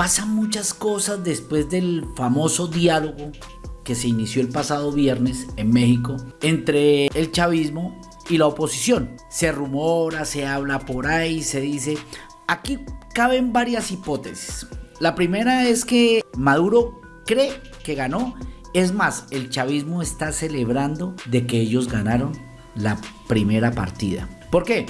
pasan muchas cosas después del famoso diálogo que se inició el pasado viernes en México entre el chavismo y la oposición. Se rumora, se habla por ahí, se dice... Aquí caben varias hipótesis. La primera es que Maduro cree que ganó. Es más, el chavismo está celebrando de que ellos ganaron la primera partida. ¿Por qué?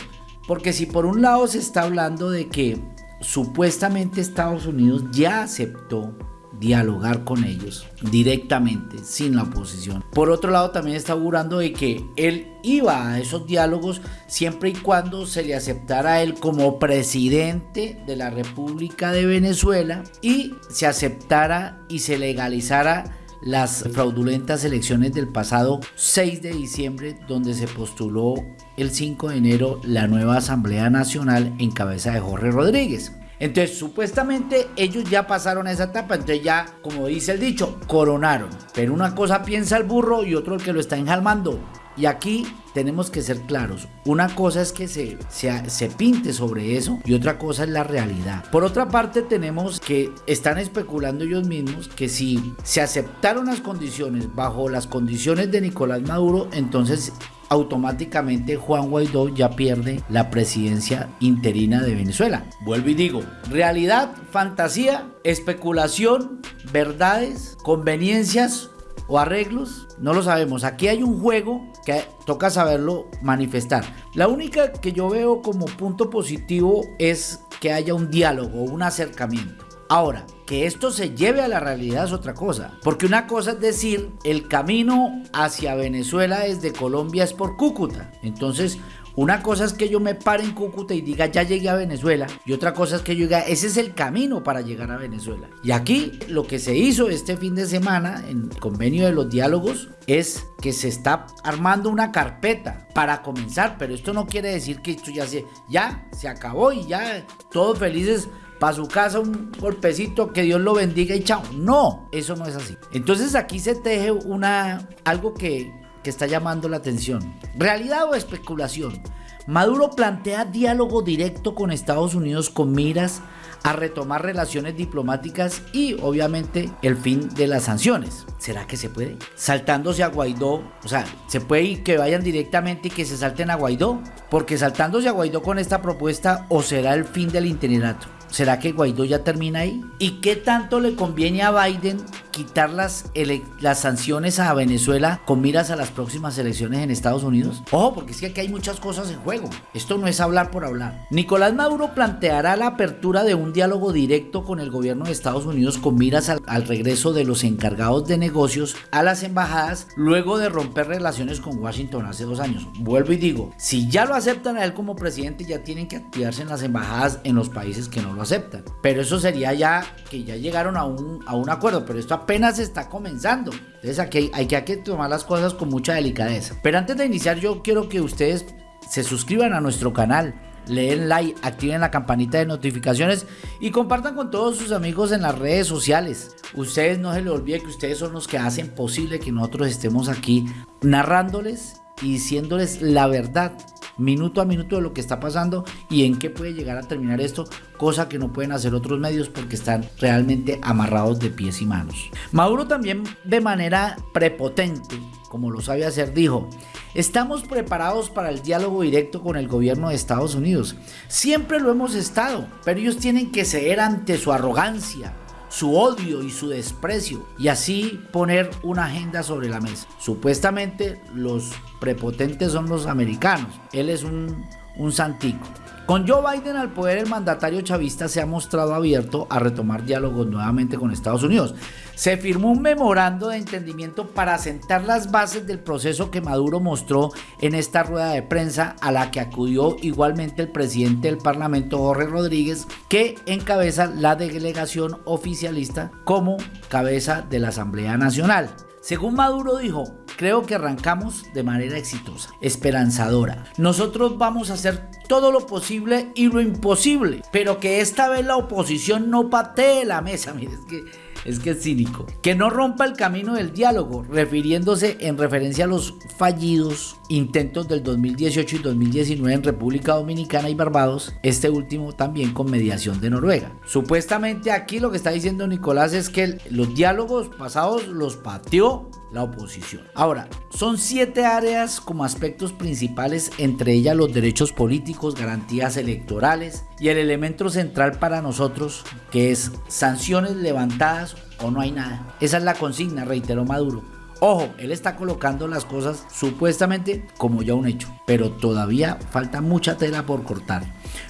Porque si por un lado se está hablando de que supuestamente Estados Unidos ya aceptó dialogar con ellos directamente, sin la oposición. Por otro lado, también está augurando de que él iba a esos diálogos siempre y cuando se le aceptara a él como presidente de la República de Venezuela y se aceptara y se legalizara las fraudulentas elecciones del pasado 6 de diciembre donde se postuló el 5 de enero la nueva Asamblea Nacional en cabeza de Jorge Rodríguez. Entonces, supuestamente ellos ya pasaron esa etapa, entonces ya, como dice el dicho, coronaron. Pero una cosa piensa el burro y otro el que lo está enjalmando. Y aquí tenemos que ser claros. Una cosa es que se, se, se, pinte sobre eso y otra cosa es la realidad. Por otra parte tenemos que están especulando ellos mismos que si se aceptaron las condiciones bajo las condiciones de Nicolás Maduro, entonces automáticamente Juan Guaidó ya pierde la presidencia interina de Venezuela. Vuelvo y digo, realidad, fantasía, especulación, verdades, conveniencias o arreglos, no lo sabemos. Aquí hay un juego que toca saberlo manifestar. La única que yo veo como punto positivo es que haya un diálogo, un acercamiento. Ahora, que esto se lleve a la realidad es otra cosa. Porque una cosa es decir, el camino hacia Venezuela desde Colombia es por Cúcuta. Entonces, una cosa es que yo me pare en Cúcuta y diga ya llegué a Venezuela y otra cosa es que yo diga ese es el camino para llegar a Venezuela. Y aquí lo que se hizo este fin de semana en convenio de los diálogos es que se está armando una carpeta para comenzar, pero esto no quiere decir que esto ya se, ya se acabó y ya todos felices para su casa un golpecito, que Dios lo bendiga y chao. No, eso no es así. Entonces aquí se teje una, algo que, que está llamando la atención. ¿Realidad o especulación? Maduro plantea diálogo directo con Estados Unidos con miras a retomar relaciones diplomáticas y obviamente el fin de las sanciones. ¿Será que se puede? Saltándose a Guaidó, o sea, ¿se puede ir que vayan directamente y que se salten a Guaidó? Porque saltándose a Guaidó con esta propuesta o será el fin del itinerato. ¿Será que Guaidó ya termina ahí? ¿Y qué tanto le conviene a Biden quitar las, las sanciones a Venezuela con miras a las próximas elecciones en Estados Unidos? Ojo, porque es que aquí hay muchas cosas en juego. Esto no es hablar por hablar. Nicolás Maduro planteará la apertura de un diálogo directo con el gobierno de Estados Unidos con miras al, al regreso de los encargados de negocios a las embajadas luego de romper relaciones con Washington hace dos años. Vuelvo y digo, si ya lo aceptan a él como presidente, ya tienen que activarse en las embajadas en los países que no lo aceptan. Pero eso sería ya que ya llegaron a un, a un acuerdo, pero esto apenas está comenzando. Entonces aquí hay, que, hay que tomar las cosas con mucha delicadeza. Pero antes de iniciar yo quiero que ustedes se suscriban a nuestro canal leen like, activen la campanita de notificaciones y compartan con todos sus amigos en las redes sociales. Ustedes no se les olvide que ustedes son los que hacen posible que nosotros estemos aquí narrándoles y diciéndoles la verdad minuto a minuto de lo que está pasando y en qué puede llegar a terminar esto, cosa que no pueden hacer otros medios porque están realmente amarrados de pies y manos. Maduro también de manera prepotente, como lo sabe hacer, dijo, estamos preparados para el diálogo directo con el gobierno de Estados Unidos. Siempre lo hemos estado, pero ellos tienen que ceder ante su arrogancia, su odio y su desprecio y así poner una agenda sobre la mesa. Supuestamente los prepotentes son los americanos, él es un, un santico. Con Joe Biden al poder, el mandatario chavista se ha mostrado abierto a retomar diálogos nuevamente con Estados Unidos. Se firmó un memorando de entendimiento para sentar las bases del proceso que Maduro mostró en esta rueda de prensa a la que acudió igualmente el presidente del Parlamento Jorge Rodríguez, que encabeza la delegación oficialista como cabeza de la Asamblea Nacional. Según Maduro dijo, creo que arrancamos de manera exitosa, esperanzadora. Nosotros vamos a hacer todo lo posible y lo imposible, pero que esta vez la oposición no patee la mesa. Mire, es que es que es cínico. Que no rompa el camino del diálogo, refiriéndose en referencia a los fallidos intentos del 2018 y 2019 en República Dominicana y Barbados, este último también con mediación de Noruega. Supuestamente aquí lo que está diciendo Nicolás es que los diálogos pasados los pateó la oposición. Ahora, son siete áreas como aspectos principales, entre ellas los derechos políticos, garantías electorales y el elemento central para nosotros, que es sanciones levantadas o no hay nada. Esa es la consigna, reiteró Maduro. Ojo, él está colocando las cosas supuestamente como ya un hecho, pero todavía falta mucha tela por cortar.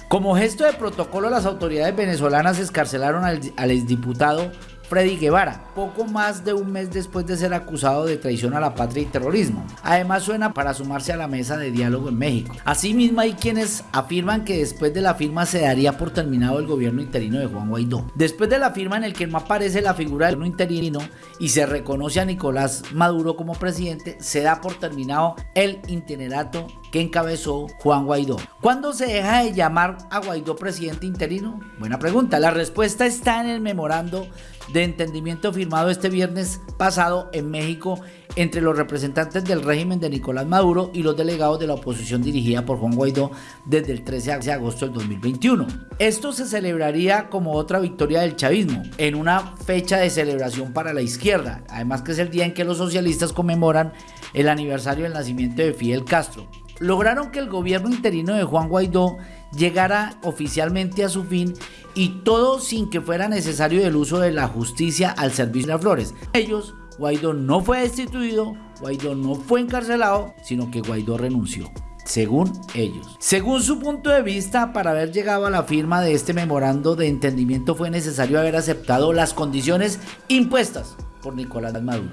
Como gesto de protocolo, las autoridades venezolanas escarcelaron al, al exdiputado Freddy Guevara, poco más de un mes después de ser acusado de traición a la patria y terrorismo. Además suena para sumarse a la mesa de diálogo en México. Asimismo hay quienes afirman que después de la firma se daría por terminado el gobierno interino de Juan Guaidó. Después de la firma en el que no aparece la figura del gobierno interino y se reconoce a Nicolás Maduro como presidente, se da por terminado el itinerato que encabezó Juan Guaidó. ¿Cuándo se deja de llamar a Guaidó presidente interino? Buena pregunta. La respuesta está en el memorando de entendimiento firmado este viernes pasado en México entre los representantes del régimen de Nicolás Maduro y los delegados de la oposición dirigida por Juan Guaidó desde el 13 de agosto del 2021. Esto se celebraría como otra victoria del chavismo, en una fecha de celebración para la izquierda, además que es el día en que los socialistas conmemoran el aniversario del nacimiento de Fidel Castro. Lograron que el gobierno interino de Juan Guaidó llegara oficialmente a su fin y todo sin que fuera necesario el uso de la justicia al servicio de las flores. Ellos, Guaidó no fue destituido, Guaidó no fue encarcelado, sino que Guaidó renunció según ellos. Según su punto de vista, para haber llegado a la firma de este memorando de entendimiento fue necesario haber aceptado las condiciones impuestas por Nicolás Maduro.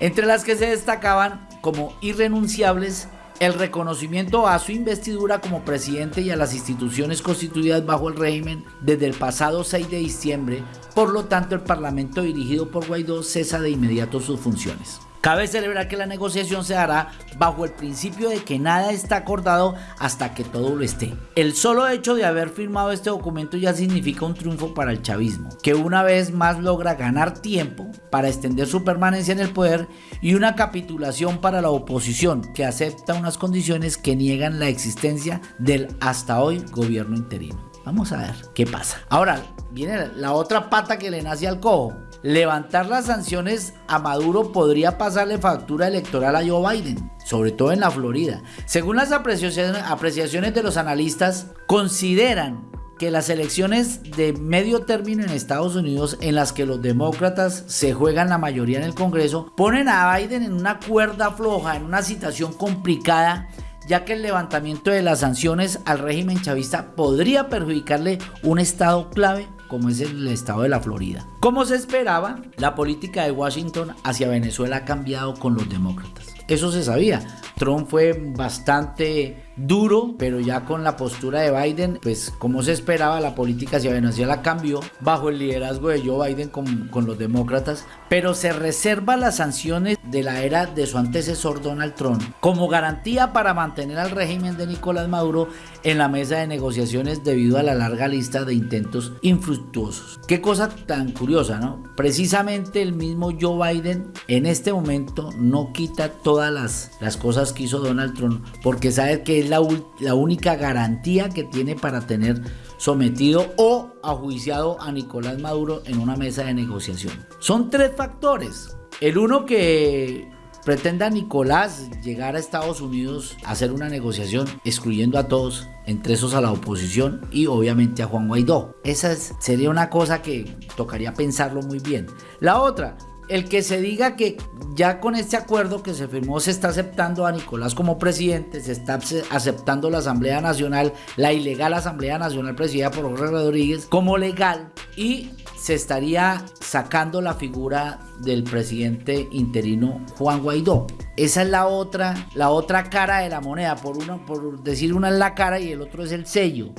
Entre las que se destacaban como irrenunciables el reconocimiento a su investidura como presidente y a las instituciones constituidas bajo el régimen desde el pasado 6 de diciembre, por lo tanto el Parlamento dirigido por Guaidó cesa de inmediato sus funciones. Cabe celebrar que la negociación se hará bajo el principio de que nada está acordado hasta que todo lo esté. El solo hecho de haber firmado este documento ya significa un triunfo para el chavismo, que una vez más logra ganar tiempo para extender su permanencia en el poder y una capitulación para la oposición que acepta unas condiciones que niegan la existencia del hasta hoy gobierno interino. Vamos a ver qué pasa. Ahora, viene la otra pata que le nace al cojo. Levantar las sanciones a Maduro podría pasarle factura electoral a Joe Biden, sobre todo en la Florida. Según las apreciaciones, de los analistas, consideran que las elecciones de medio término en Estados Unidos, en las que los demócratas se juegan la mayoría en el Congreso, ponen a Biden en una cuerda floja, en una situación complicada ya que el levantamiento de las sanciones al régimen chavista podría perjudicarle un estado clave como es el estado de la Florida. Como se esperaba, la política de Washington hacia Venezuela ha cambiado con los demócratas. Eso se sabía. Trump fue bastante duro, pero ya con la postura de Biden, pues como se esperaba, la política hacia Venezuela cambió bajo el liderazgo de Joe Biden con, con, los demócratas, pero se reserva las sanciones de la era de su antecesor Donald Trump como garantía para mantener al régimen de Nicolás Maduro en la mesa de negociaciones debido a la larga lista de intentos infructuosos. Qué cosa tan curiosa, ¿no? Precisamente el mismo Joe Biden en este momento no quita todas las, las cosas que hizo Donald Trump porque sabe que es la, la única garantía que tiene para tener sometido o ajuiciado a Nicolás Maduro en una mesa de negociación. Son tres factores. El uno que pretenda Nicolás llegar a Estados Unidos a hacer una negociación excluyendo a todos, entre esos a la oposición y obviamente a Juan Guaidó. Esa sería una cosa que tocaría pensarlo muy bien. La otra, el que se diga que ya con este acuerdo que se firmó se está aceptando a Nicolás como presidente, se está aceptando la Asamblea Nacional, la ilegal Asamblea Nacional presidida por Jorge Rodríguez como legal y se estaría sacando la figura del presidente interino Juan Guaidó. Esa es la otra, la otra cara de la moneda, por, uno, por decir una es la cara y el otro es el sello.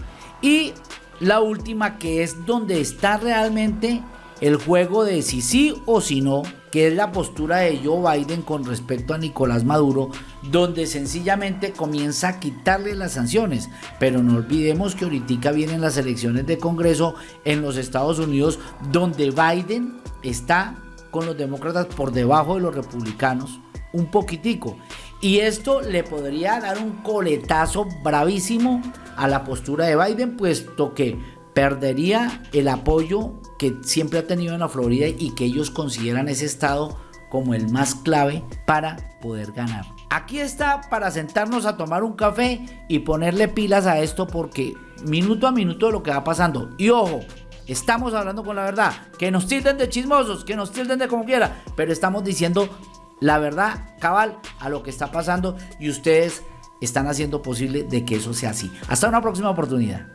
Y la última que es donde está realmente el juego de si sí o si no que es la postura de Joe Biden con respecto a Nicolás Maduro, donde sencillamente comienza a quitarle las sanciones. Pero no olvidemos que ahorita vienen las elecciones de Congreso en los Estados Unidos, donde Biden está con los demócratas por debajo de los republicanos, un poquitico. Y esto le podría dar un coletazo bravísimo a la postura de Biden, puesto que perdería el apoyo que siempre ha tenido en la Florida y que ellos consideran ese estado como el más clave para poder ganar. Aquí está para sentarnos a tomar un café y ponerle pilas a esto porque minuto a minuto lo que va pasando. Y ojo, estamos hablando con la verdad. Que nos tilden de chismosos, que nos tilden de como quiera, pero estamos diciendo la verdad cabal a lo que está pasando y ustedes están haciendo posible de que eso sea así. Hasta una próxima oportunidad.